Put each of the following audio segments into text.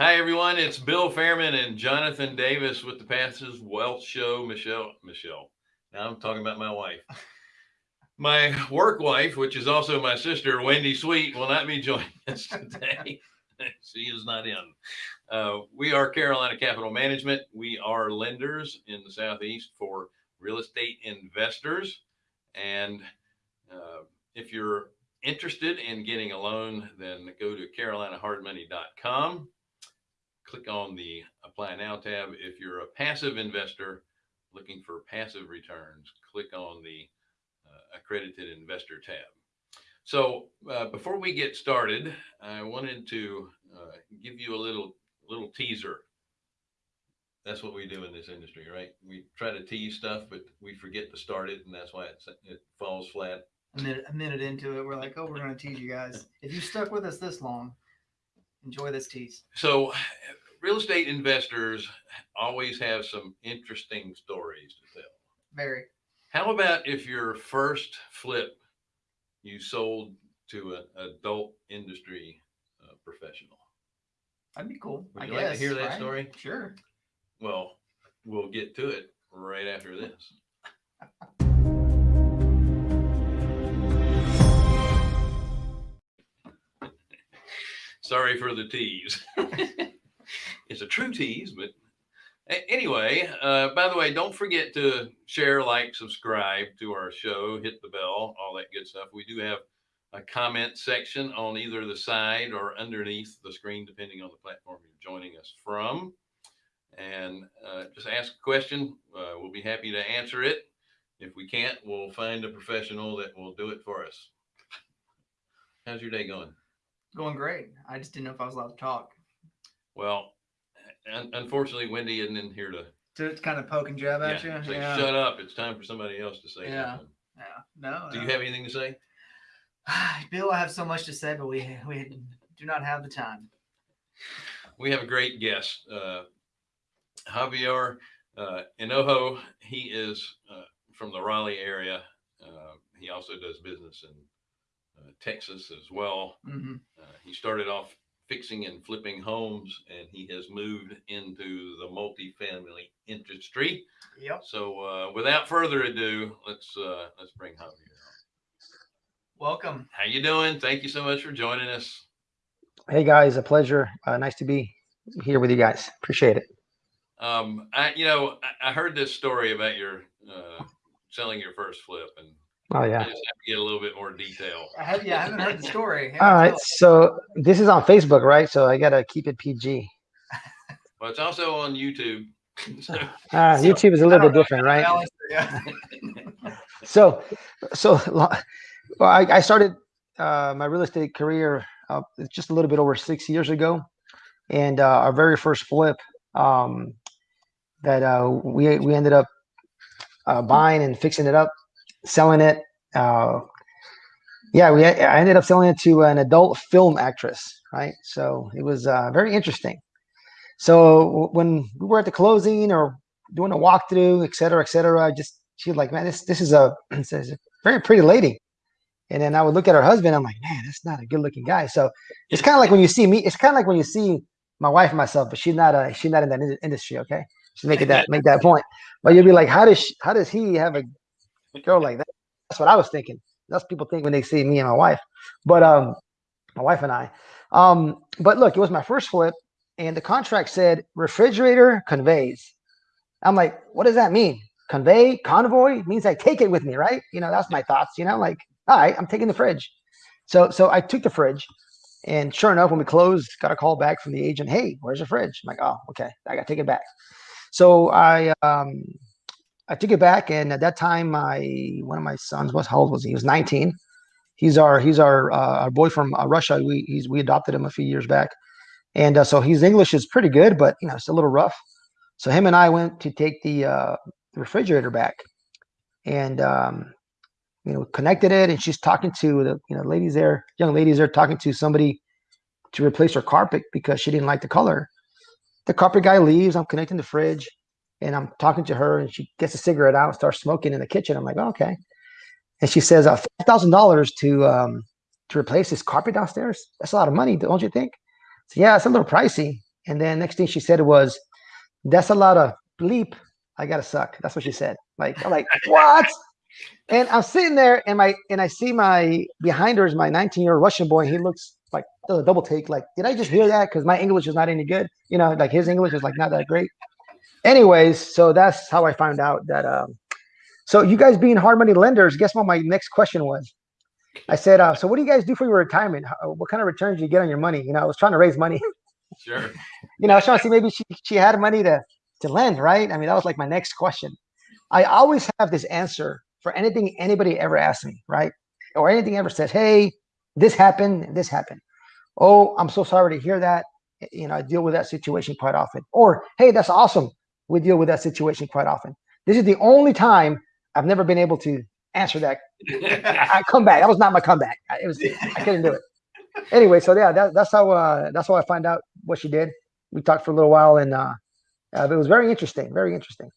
Hi, everyone. It's Bill Fairman and Jonathan Davis with the Passive Wealth Show. Michelle, Michelle. Now I'm talking about my wife. My work wife, which is also my sister, Wendy Sweet, will not be joining us today. she is not in. Uh, we are Carolina Capital Management. We are lenders in the Southeast for real estate investors. And uh, if you're interested in getting a loan, then go to carolinahardmoney.com click on the apply now tab. If you're a passive investor looking for passive returns, click on the uh, accredited investor tab. So uh, before we get started, I wanted to uh, give you a little little teaser. That's what we do in this industry, right? We try to tease stuff, but we forget to start it, and that's why it, it falls flat. A minute, a minute into it, we're like, oh, we're going to tease you guys. If you stuck with us this long, enjoy this tease. So real estate investors always have some interesting stories to tell. Very. How about if your first flip you sold to an adult industry uh, professional? That'd be cool. Would I you guess, like to hear that right? story? Sure. Well, we'll get to it right after this. Sorry for the tease. it's a true tease, but anyway, uh, by the way, don't forget to share, like, subscribe to our show, hit the bell, all that good stuff. We do have a comment section on either the side or underneath the screen, depending on the platform you're joining us from. And uh, just ask a question. Uh, we'll be happy to answer it. If we can't, we'll find a professional that will do it for us. How's your day going? Going great. I just didn't know if I was allowed to talk. Well, un unfortunately, Wendy isn't in here to, To kind of poke and jab at yeah, you. say, yeah. shut up. It's time for somebody else to say Yeah. something. Yeah. No. Do you have anything to say? Bill, I have so much to say, but we we do not have the time. We have a great guest, uh, Javier uh, Enojo. He is uh, from the Raleigh area. Uh, he also does business in uh, Texas as well. hmm Uh, he started off fixing and flipping homes, and he has moved into the multifamily industry. Yep. So, uh, without further ado, let's uh, let's bring Javier. on. Welcome. How you doing? Thank you so much for joining us. Hey guys, a pleasure. Uh, nice to be here with you guys. Appreciate it. Um, I, you know, I, I heard this story about your uh, selling your first flip, and Oh I yeah. just have to get a little bit more detail. I have yeah, I haven't heard the story. All right. So this is on Facebook, right? So I gotta keep it PG. Well, it's also on YouTube. so, Uh, So, YouTube is a little bit know, different, right? Alice, Yeah. So, so well, I, I started uh, my real estate career uh, just a little bit over six years ago, and uh, our very first flip um, that uh, we we ended up uh, buying and fixing it up, selling it. Uh, yeah, we I ended up selling it to an adult film actress, right? So it was uh, very interesting. So when we were at the closing or doing a walkthrough, et cetera, et cetera, I just she was like, man, this this is a, this is a very pretty lady. And then I would look at her husband. I'm like, man, that's not a good looking guy. So it's kind of like when you see me. It's kind of like when you see my wife and myself, but she's not a she's not in that industry. Okay, just make that make that point. But you'll be like, how does she, how does he have a girl like that? That's what I was thinking. That's people think when they see me and my wife. But um, my wife and I. Um, but look, it was my first flip, and the contract said refrigerator conveys. I'm like, what does that mean? Convey, convoy means I take it with me, right? You know, that's my thoughts. You know, like, all right, I'm taking the fridge. So, so I took the fridge, and sure enough, when we closed, got a call back from the agent. Hey, where's the fridge? I'm like, oh, okay, I got to take it back. So I, um, I took it back, and at that time, my one of my sons was how old was he? He was 19. He's our he's our uh, our boy from uh, Russia. We he's we adopted him a few years back, and uh, so his English is pretty good, but you know it's a little rough. So him and I went to take the uh, refrigerator back, and um, you know connected it, and she's talking to the you know ladies there, young ladies there, talking to somebody to replace her carpet because she didn't like the color. The carpet guy leaves. I'm connecting the fridge, and I'm talking to her, and she gets a cigarette out, and starts smoking in the kitchen. I'm like, oh, okay. And she says, uh, five thousand dollars to um, to replace this carpet downstairs. That's a lot of money, don't you think? So, yeah, it's a little pricey. And then next thing she said was, "That's a lot of bleep. I gotta suck." That's what she said. Like I'm like what? And I'm sitting there, and my and I see my behind her is my 19 year old Russian boy. And he looks like does a double take. Like, did I just hear that? Because my English is not any good. You know, like his English is like not that great. Anyways, so that's how I found out that. Um, so you guys being hard money lenders, guess what? My next question was. I said, uh, so what do you guys do for your retirement? How, what kind of returns do you get on your money? You know, I was trying to raise money. Sure. you know, I was trying to see maybe she, she had money to, to lend, right? I mean, that was like my next question. I always have this answer for anything anybody ever asks me, right? Or anything ever says, hey, this happened, this happened. Oh, I'm so sorry to hear that. You know, I deal with that situation quite often. Or, hey, that's awesome. We deal with that situation quite often. This is the only time I've never been able to answer that I come back. That was not my comeback. I- It was I couldn't do it. Anyway, so yeah, that, that's how uh, that's how I find out what she did. We talked for a little while, and uh, uh, it was very interesting. Very interesting.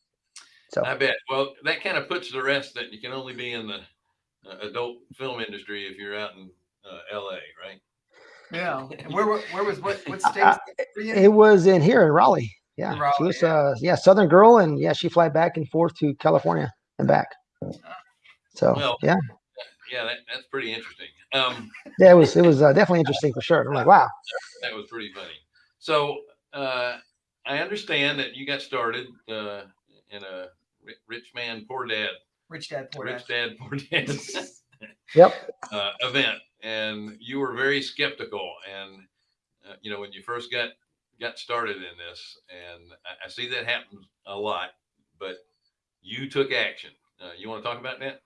So I bet. Well, that kind of puts the rest that you can only be in the uh, adult film industry if you're out in uh, L.A., right? Yeah. And where where was what what state? Uh, were you in? it was in here in Raleigh. Yeah, In she was yeah. uh yeah Southern girl, and yeah, she fly back and forth to California and back. So Well- yeah, Yeah, that, that's pretty interesting. Um, yeah, it was it was uh, definitely interesting for sure. I'm like, wow. that was pretty funny. So uh, I understand that you got started uh, in a rich man, poor dad, Rich Dad Poor Dad. rich dad, poor dad Yep. uh, event, and you were very skeptical. And uh, you know when you first got got started in this, and I, see that happens a lot, but you took action. Uh, you want to talk about that?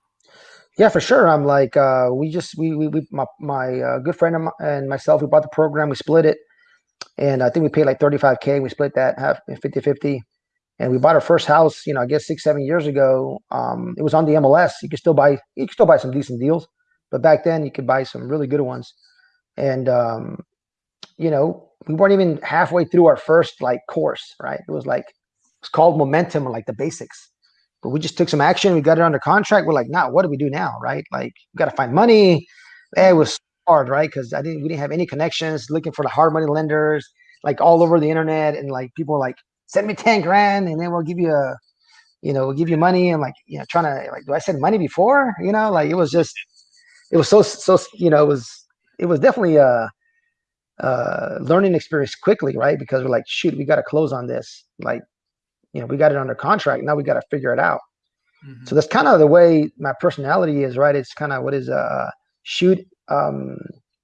Yeah, for sure. I'm like, uh, we just we we, we my my uh, good friend of mi- and myself, we bought the program, we split it, and I think we paid like 35k. We split that half 50 50, and we bought our first house. You know, I guess six seven years ago. Um, it was on the MLS. You could still buy you could still buy some decent deals, but back then you could buy some really good ones, and um, you know, we weren't even halfway through our first like course, right? It was like it's called momentum like the basics but we just took some action. We got it under contract. We're like, nah, what do we do now? Right? Like, we got to find money. It was hard, right? Because I didn't, we didn't have any connections looking for the hard money lenders, like all over the internet. And like, people like, send me 10 grand and then we'll give you a, you know, we'll give you money. And like, you know, trying to, like, do I send money before? You know, like, it was just, it was so, so, you know, it was, it was definitely a, uh learning experience quickly, right? Because we're like, shoot, we got to close on this. Like, you know, we got it under contract. Now we got to figure it out. Mhm. So that's kind of the way my personality is, right? It's kind of what is uh shoot um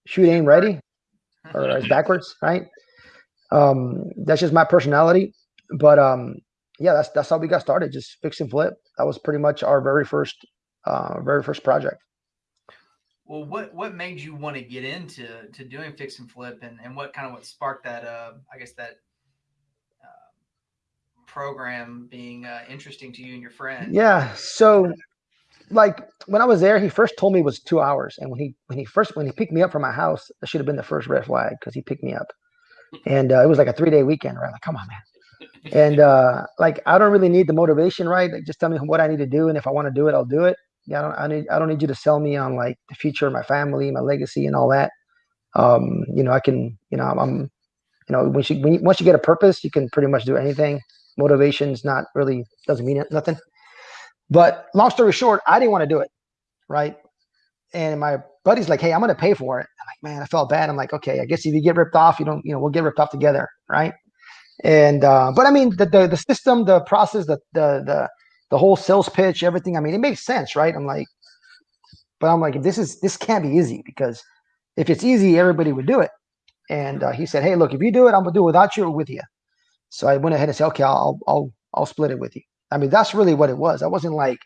shoot aim ready or it's backwards, right? Um that's just my personality. But um yeah, that's that's how we got started, just fix and flip. That was pretty much our very first uh very first project. Well, what what made you want to get into to doing fix and flip, and and what kind of what sparked that? Uh, I guess that uh, program being uh, interesting to you and your friend. Yeah. So like when I was there, he first told me it was two hours. And when he when he first when he picked me up from my house, that should have been the first red flag because he picked me up. And uh, it was like a three day weekend, right? Like, come on, man. And uh, like I don't really need the motivation, right? Like just tell me what I need to do, and if I want to do it, I'll do it. Yeah, I don't I need I don't need you to sell me on like the future of my family, my legacy, and all that. Um, you know, I can, you know, I'm, I'm you know, once you, when you once you get a purpose, you can pretty much do anything. Motivation's not really doesn't mean nothing. But long story short, I didn't want to do it, right? And my buddy's like, "Hey, I'm gonna pay for it." I'm like, "Man, I felt bad." I'm like, "Okay, I guess if you get ripped off, you don't, you know, we'll get ripped off together, right?" And uh, but I mean, the, the the system, the process, the the the the whole sales pitch, everything. I mean, it makes sense, right? I'm like, but I'm like, this is this can't be easy because if it's easy, everybody would do it. And uh, he said, "Hey, look, if you do it, I'm gonna do it without you or with you." So I went ahead and said, "Okay, I'll I'll I'll split it with you." I mean, that's really what it was. I wasn't like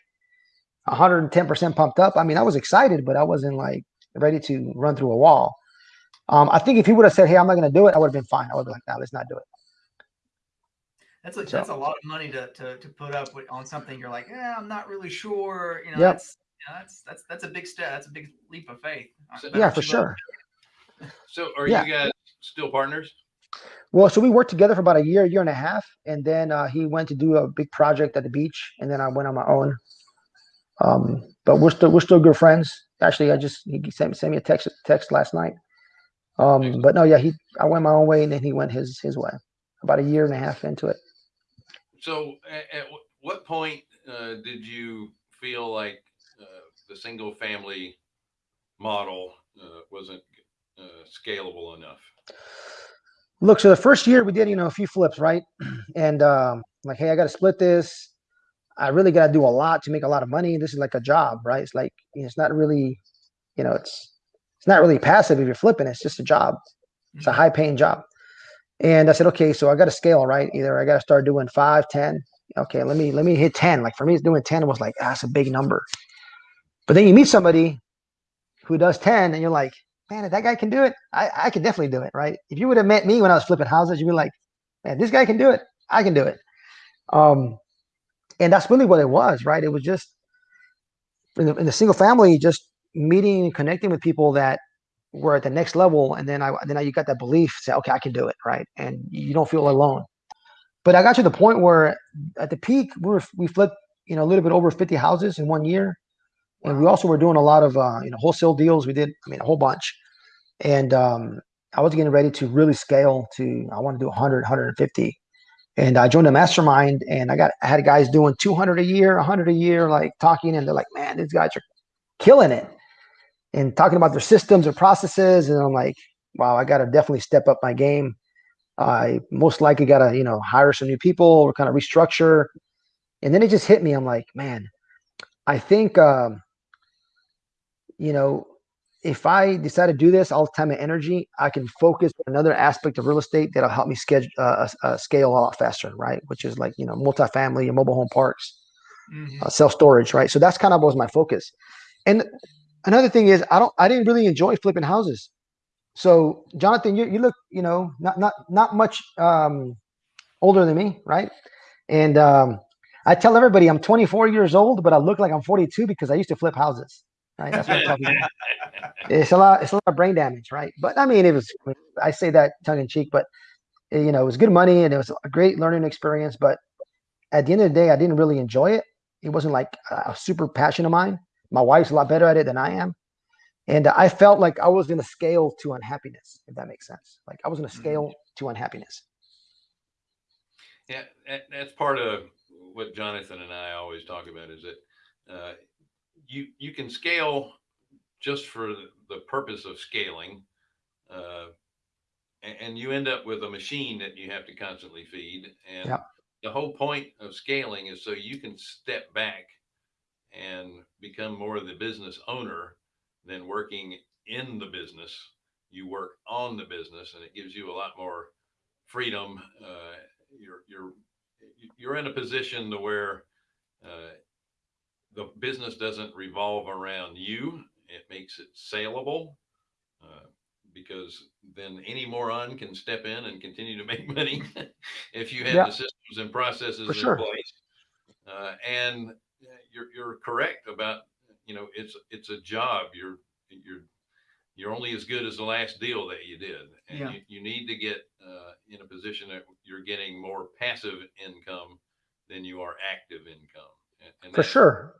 110% pumped up. I mean, I was excited, but I wasn't like ready to run through a wall. Um, I think if he would have said, "Hey, I'm not going to do it," I would have been fine. I would be like, "No, let's not do it." That's a, So- that's a lot of money to, to, to put up with, on something you're like, yeah, I'm not really sure. You know, Yep. that's, you know, that's that's that's a big step. That's a big leap of faith. So- Yeah, for you both- sure. So are Yeah. you guys still partners? Well, so we worked together for about a year, year and a half, and then uh, he went to do a big project at the beach, and then I went on my own. Um, but we're still we're still good friends. Actually, I just he sent, sent me a text text last night. Um, but no, yeah, he I went my own way, and then he went his his way. about a year and a half into it. So at, at what point uh, did you feel like uh, the single family model uh, wasn't uh, scalable enough? Look, so the first year we did, you know, a few flips, right? And um, like, hey, I got to split this. I really got to do a lot to make a lot of money. This is like a job, right? It's like you know, it's not really, you know, it's it's not really passive if you're flipping. It's just a job. It's a Mhm. high paying job. And I said, okay, so I got to scale, right? Either I got to start doing five, 10. Okay, let me let me hit 10. Like for me, doing 10 was like, ah, that's a big number. But then you meet somebody who does 10 and you're like, man, if that guy can do it, I, I can definitely do it, right? If you would have met me when I was flipping houses, you'd be like, man, this guy can do it. I can do it. Um, and that's really what it was, right? It was just in the, in the single family, just meeting and connecting with people that were at the next level. And then I, then you got that belief, say, okay, I can do it, right? And you don't feel alone. But I got to the point where at the peak, we were, we flipped, you know, a little bit over 50 houses in one year. And we also were doing a lot of, uh, you know, wholesale deals. We did, I mean, a whole bunch. And um, I was getting ready to really scale to, I want to do 100, 150. And I joined a mastermind and I got, I had guys doing 200 a year, 100 a year, like talking. And they're like, man, these guys are killing it and talking about their systems or processes. And I'm like, wow, I got to definitely step up my game. I most likely got to, you know, hire some new people or kind of restructure. And then it just hit me. I'm like, man, I think, um, you know, if I decide to do this all the time and energy, I can focus on another aspect of real estate that'll help me schedule, uh, uh, scale a lot faster, right? Which is like, you know, multifamily and mobile home parks Mhm. uh, self storage, right? So that's kind of was my focus. And another thing is, I don't, I didn't really enjoy flipping houses. So Jonathan, you you look, you know, not not not much um, older than me, right? And um, I tell everybody I'm 24 years old, but I look like I'm 42 because I used to flip houses, right? That's what I'm talking about. It's a lot, it's a lot of brain damage, right? But I mean, it was. I say that tongue in cheek, but eh, you know, it was good money and it was a great learning experience. But at the end of the day, I didn't really enjoy it it wasn't like a super passion of mine. My wife's a lot better at it than I am. And I felt like I was going to scale to unhappiness, if that makes sense. Like I was going to Mhm. scale to unhappiness. Yeah, that's part of what Jonathan and I always talk about is that uh, you you can scale just for the, the purpose of scaling, uh, and, and you end up with a machine that you have to constantly feed. And Yep. the whole point of scaling is so you can step back and become more of the business owner than working in the business. You work on the business, and it gives you a lot more freedom. Uh, you're you're you're in a position to where uh, the business doesn't revolve around you. It makes it saleable uh, because then any moron can step in and continue to make money if you have Yeah. the systems and processes For in sure. place. Uh, and you're you're correct about you know it's it's a job. You're you're you're only as good as the last deal that you did, and Yeah. you, you need to get uh, in a position that you're getting more passive income than you are active income. And, and For sure.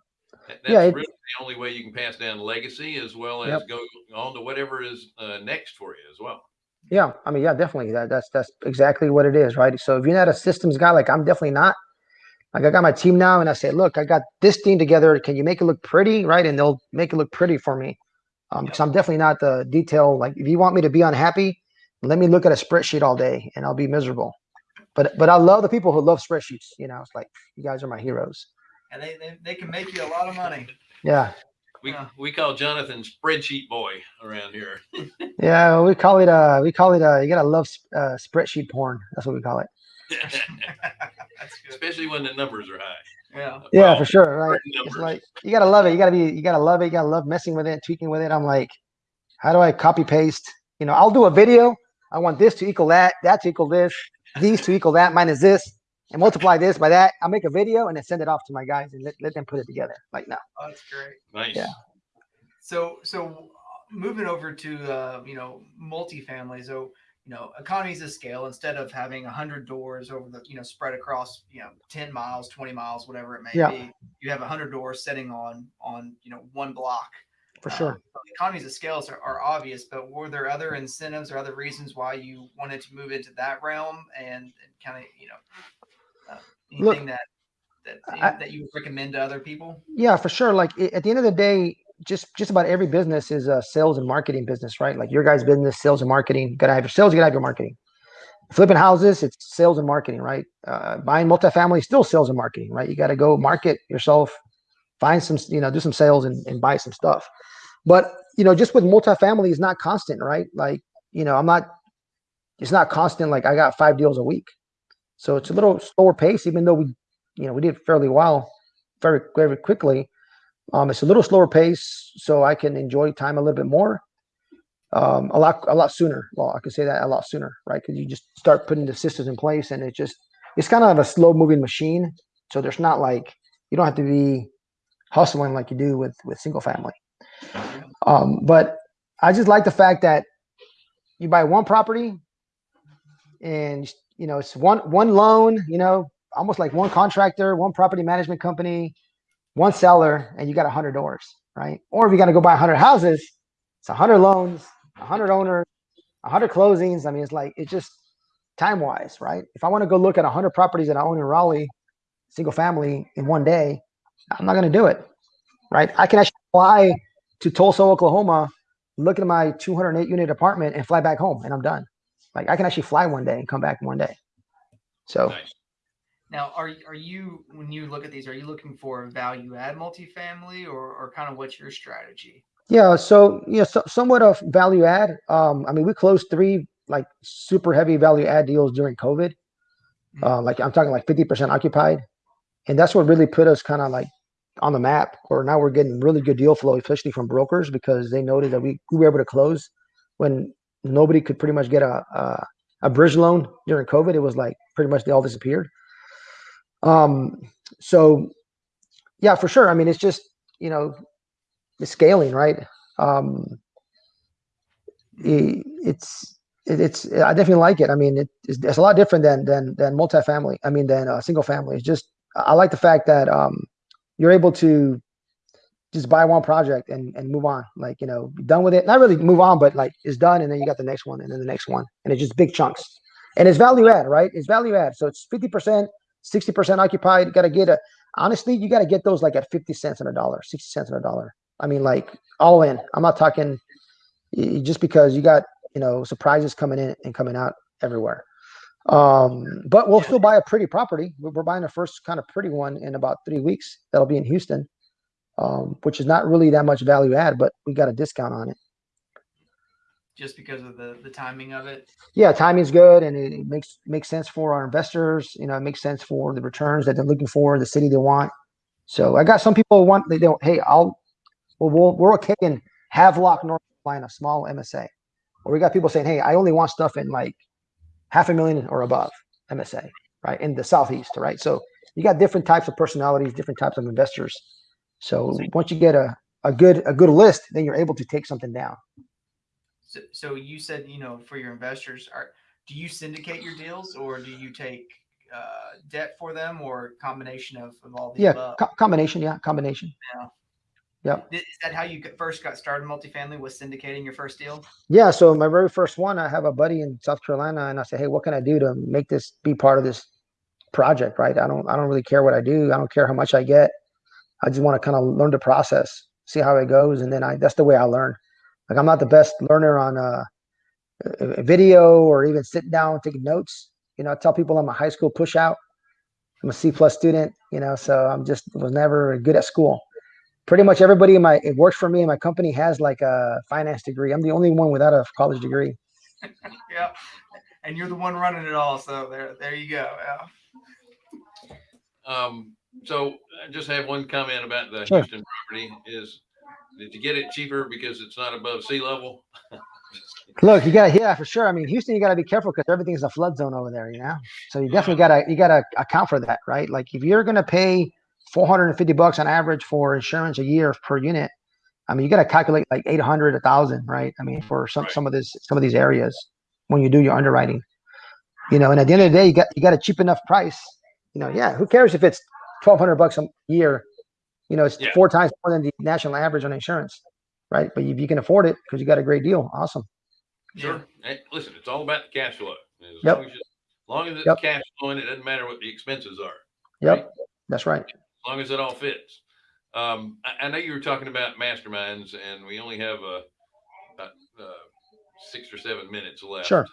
that- Yeah, That's it- really the only way you can pass down legacy as well as Yep. go on to whatever is uh, next for you as well. Yeah. I mean, yeah, definitely. That, that's that's exactly what it is, right? So if you're not a systems guy, like I'm definitely not. Like I got my team now, and I say, look, I got this team together. Can you make it look pretty, right? And they'll make it look pretty for me. Um, because I'm definitely not the detail. Like if you want me to be unhappy, let me look at a spreadsheet all day, and I'll be miserable. But but I love the people who love spreadsheets. You know, it's like you guys are my heroes. And they, they, they can make you a lot of money. Yeah. We, Yeah. we call Jonathan spreadsheet boy around here. Yeah, we call it uh we call it uh you gotta love uh, spreadsheet porn. That's what we call it. That's good. Especially when the numbers are high. Yeah. Yeah, Well, for sure. Right. It's numbers. like you gotta love it. You gotta be you gotta love it. You gotta love messing with it, tweaking with it. I'm like, how do I copy paste? You know, I'll do a video. I want this to equal that, that to equal this, these to equal that, minus this, and multiply this by that. I'll make a video and then send it off to my guys and let, let them put it together. Like no. Oh, that's great. nice. Yeah. So, so uh, moving over to uh, you know multifamily, so you know economies of scale. Instead of having hundred doors over the you know spread across you know ten miles, twenty miles, whatever it may Yeah. be, you have hundred doors sitting on on you know one block. for Um, sure. so economies of scales are, are obvious, but were there other incentives or other reasons why you wanted to move into that realm and, and kind of you know uh, Look, anything that that I- that you would recommend to other people? Yeah, for sure. Like at the end of the day, just just about every business is a sales and marketing business, right? Like your guys' business, sales and marketing. You gotta have your sales, you gotta have your marketing. Flipping houses, it's sales and marketing, right? Uh, buying multifamily, still sales and marketing, right? You got to go market yourself, find some, you know, do some sales and, and buy some stuff. But you know, just with multifamily, is not constant, right? Like you know, I'm not. It's not constant. Like I got five deals a week, so it's a little slower pace. Even though we, you know, we did fairly well, very very quickly. Um, it's a little slower pace, so I can enjoy time a little bit more. Um, a lot, a lot sooner. Well, I can say that a lot sooner, right? Because you just start putting the systems in place, and it just it's kind of a slow moving machine. So there's not like you don't have to be hustling like you do with with single family. Um, but I just like the fact that you buy one property, and you know it's one one loan. You know, almost like one contractor, one property management company, one seller, and you got a hundred doors, right? Or if you got to go buy a hundred houses, it's a hundred loans, a hundred owners, a hundred closings. I mean, it's like it's just time wise, right? If I want to go look at a hundred properties that I own in Raleigh, single family in one day, I'm not going to do it, right? I can actually fly to Tulsa, Oklahoma, look at my 208 unit apartment, and fly back home, and I'm done. Like I can actually fly one day and come back one day. So Nice. Now, are are you when you look at these, are you looking for value add multifamily or or kind of what's your strategy? Yeah, so yeah, so, somewhat of value add. Um, I mean, we closed three like super heavy value add deals during COVID. Mhm. Uh, like I'm talking like 50% occupied, and that's what really put us kind of like on the map. Or now we're getting really good deal flow, especially from brokers because they noted that we, we were able to close when nobody could pretty much get a, a a bridge loan during COVID. It was like pretty much they all disappeared. Um, so yeah, for sure. I mean, it's just you know the scaling, right? Um, it's it, it's I definitely like it. I mean, it, it's, it's a lot different than than than multifamily. I mean, than uh, single family. It's just I like the fact that um, you're able to just buy one project and and move on. Like you know, done with it. Not really move on, but like it's done, and then you got the next one, and then the next one, and it's just big chunks. And it's value add, right? It's value add. So it's fifty percent, sixty percent occupied. Got to get a honestly, you got to get those like at 50 cents on a dollar, 60 cents on a dollar. I mean, like all in. I'm not talking just because you got, you know, surprises coming in and coming out everywhere. Um, but we'll still buy a pretty property. We're buying the first kind of pretty one in about three weeks. That'll be in Houston, um, which is not really that much value add, but we got a discount on it. Just because of the the timing of it. Yeah, timing's good and it, it makes makes sense for our investors. You know, it makes sense for the returns that they're looking for, the city they want. So I got some people who want they don't. Hey, I'll well, we'll we're okay in Havelock, North Carolina, small MSA. Or we got people saying, hey, I only want stuff in like half a million or above MSA, right? In the southeast, right? So you got different types of personalities, different types of investors. So once you get a a good a good list, then you're able to take something down. So, so you said you know for your investors, are do you syndicate your deals or do you take uh, debt for them or combination of, of all the Yeah, above? co- combination. Yeah, combination. Yep. Is that how you first got started multifamily? Was syndicating your first deal? Yeah, so my very first one, I have a buddy in South Carolina, and I said, "Hey, what can I do to make this be part of this project?" Right? I don't, I don't really care what I do. I don't care how much I get. I just want to kind of learn the process, see how it goes, and then I. That's the way I learn. Like I'm not the best learner on uh, a, a video or even sitting down taking notes. You know, I tell people I'm a high school pushout. I'm a C plus student. You know, so I'm just was never good at school pretty much everybody in my it works for me in my company has like a finance degree. I'm the only one without a college degree. Yeah. And you're the one running it all, so there, there you go. Yeah. Um, so I just have one comment about the Sure. Houston property is, did you get it cheaper because it's not above sea level? Look, you gotta yeah for sure. I mean, Houston, you gotta be careful because everything's a flood zone over there, you know. So you definitely gotta you gotta account for that, right? Like if you're gonna pay 450 bucks on average for insurance a year per unit, I mean, you gotta calculate like 800, a thousand, right? I mean, for some Right. some of this some of these areas when you do your underwriting, you know. And at the end of the day, you got you got a cheap enough price, you know. Yeah, who cares if it's 1200 bucks a year? You know, it's Yeah. four times more than the national average on insurance. right? But if you can afford it because you got a great deal, awesome. Sure. Hey, listen, it's all about the cash flow. As Yep. long as, you, as long as it's Yep. cash flowing, it doesn't matter what the expenses are. Yep, that's right. As long as it all fits. Um, I, I know you were talking about masterminds, and we only have uh, about uh, six or seven minutes left. Sure.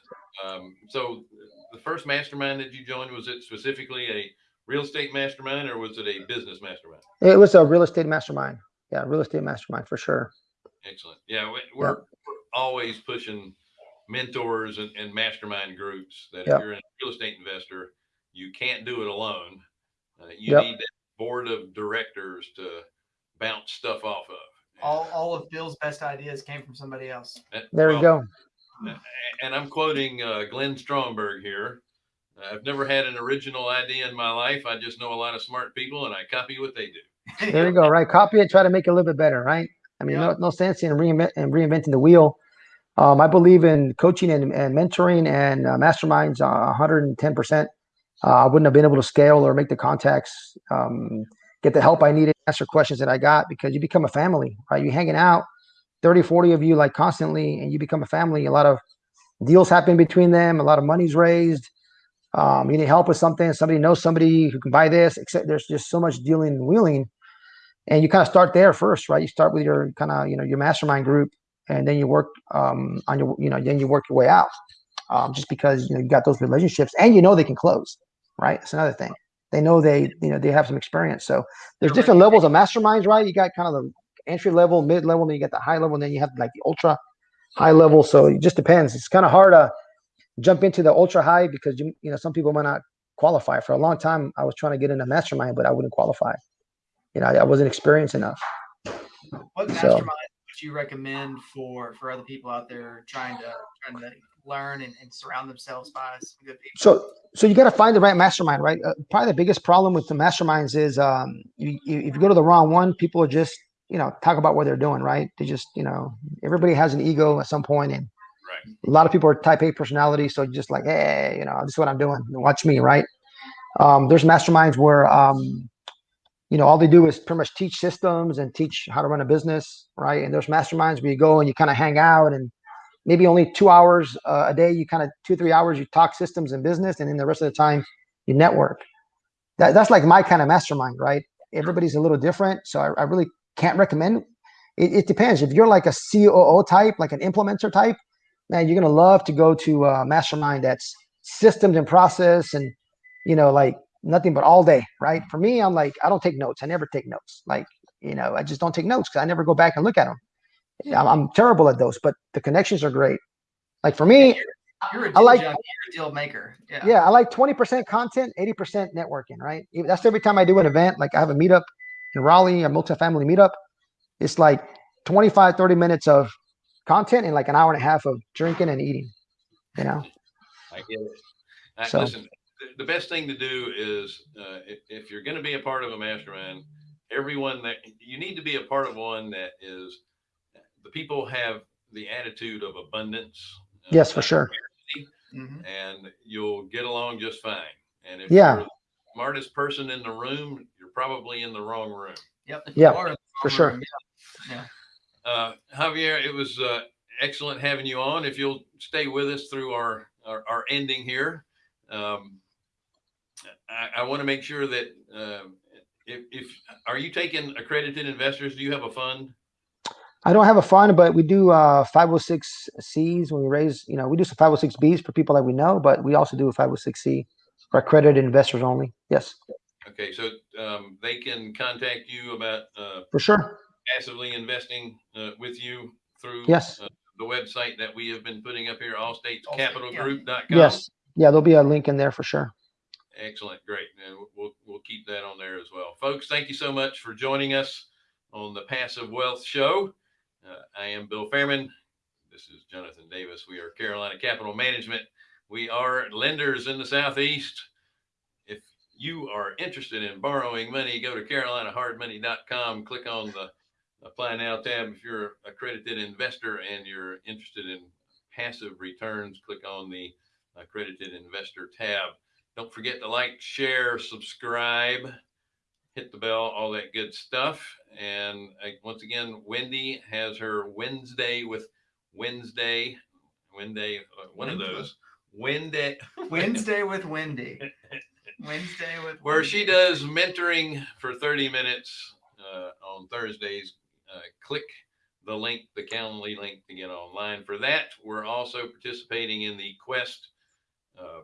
Um, so, the first mastermind that you joined was it specifically a real estate mastermind, or was it a business mastermind? It was a real estate mastermind. Yeah, real estate mastermind for sure. Excellent. Yeah, we, we're, we're always pushing mentors and, and mastermind groups that Yep. if you're a real estate investor, you can't do it alone. Uh, you Yep. need that board of directors to bounce stuff off of. All, all of Bill's best ideas came from somebody else. There well, you go. And I'm quoting uh, Glenn Stromberg here. I've never had an original idea in my life. I just know a lot of smart people and I copy what they do. There you go. Right. Copy it. Try to make it a little bit better. Right. I mean, Yeah. no, no sense in reinvent and reinventing the wheel. Um, I believe in coaching and, and mentoring and uh, masterminds uh, 110%. Uh, I wouldn't have been able to scale or make the contacts, um, get the help I needed, answer questions that I got because you become a family, right? You're hanging out, 30, 40 of you like constantly, and you become a family. A lot of deals happen between them, a lot of money's raised. Um, you need help with something, somebody knows somebody who can buy this, except there's just so much dealing and wheeling. And you kind of start there first, right? You start with your kind of, you know, your mastermind group, and then you work um, on your, you know, then you work your way out. Um, just because you know you got those relationships and you know they can close, right? It's another thing. They know they, you know, they have some experience. So there's different levels of masterminds, right? You got kind of the entry level, mid level, then you got the high level, and then you have like the ultra high level. So it just depends. It's kind of hard to jump into the ultra high because you, you know, some people might not qualify. For a long time, I was trying to get in a mastermind, but I wouldn't qualify. You know, I, I wasn't experienced enough. What So- mastermind would you recommend for for other people out there trying to trying to learn and, and surround themselves by some good people? So, so you got to find the right mastermind, right? Uh, probably the biggest problem with the masterminds is um, you, you, if you go to the wrong one, people are just, you know, talk about what they're doing, right? They just, you know, everybody has an ego at some point, and Right. a lot of people are type A personality, so just like, hey, you know, this is what I'm doing. Watch me, right? Um, there's masterminds where, um, you know, all they do is pretty much teach systems and teach how to run a business, right? And there's masterminds where you go and you kind of hang out and maybe only two hours uh, a day, you kind of two, three hours, you talk systems and business, and then the rest of the time you network. That, that's like my kind of mastermind, right? Everybody's a little different. So I, I really can't recommend. It, it depends. If you're like a COO type, like an implementer type, man, you're going to love to go to a mastermind that's systems and process and, you know, like nothing but all day, right? For me, I'm like, I don't take notes. I never take notes. Like, you know, I just don't take notes because I never go back and look at them. I'm, I'm terrible at those, but the connections are great. Like for me, You're a I like- junkie, you're a deal maker. Yeah. yeah, I like 20% content, 80% networking, right? That's every time I do an event. Like I have a meetup in Raleigh, a multifamily meetup. It's like 25, 30 minutes of content and like an hour and a half of drinking and eating, you know? I get it. I, So- listen, the, the best thing to do is uh, if, if you're going to be a part of a mastermind, everyone that you need to be a part of one that is the people have the attitude of abundance. uh, Yes, for not sure. Mhm. and you'll get along just fine. And if Yeah. you're the smartest person in the room, you're probably in the wrong room. Yep. Yeah, You are in the for wrong sure. room, yeah. Uh, Javier, it was uh, excellent having you on. If you'll stay with us through our our, our ending here, um, I, I want to make sure that um if, if are you taking accredited investors? Do you have a fund? I don't have a fund, but we do uh 506Cs when we raise, you know, we do some 506Bs for people that we know, but we also do a 506C for accredited investors only. Yes, Okay, so um, they can contact you about uh, for sure. Passively investing uh, with you through Yes. uh, the website that we have been putting up here, Allstate, allstatescapitalgroup.com. Yes. Yeah, there'll be a link in there for sure. Excellent, great. And we'll, we'll keep that on there as well. Folks, thank you so much for joining us on the Passive Wealth Show. Uh, I am Bill Fairman. This is Jonathan Davis. We are Carolina Capital Management. We are lenders in the Southeast. If you are interested in borrowing money, go to carolinahardmoney.com, click on the apply now tab. If you're a accredited investor and you're interested in passive returns, click on the accredited investor tab. Don't forget to like, share, subscribe, hit the bell, all that good stuff. And uh, once again, Wendy has her Wednesday with Wednesday, Wednesday, uh, one of those Wednesday, Wednesday with Wendy. Wednesday with where she does mentoring for 30 minutes uh, on Thursdays. Click the link, the Calendly link to get online for that. We're also participating in the Quest uh,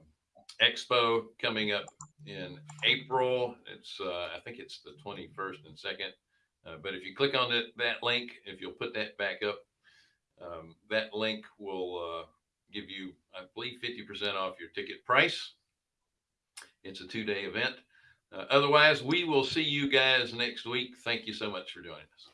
Expo coming up in April. It's, uh, I think it's the 21st and 2nd. Uh, but if you click on it, that link, if you'll put that back up, um, that link will uh, give you, I believe, 50% off your ticket price. It's a two day event. Uh, otherwise, we will see you guys next week. Thank you so much for joining us.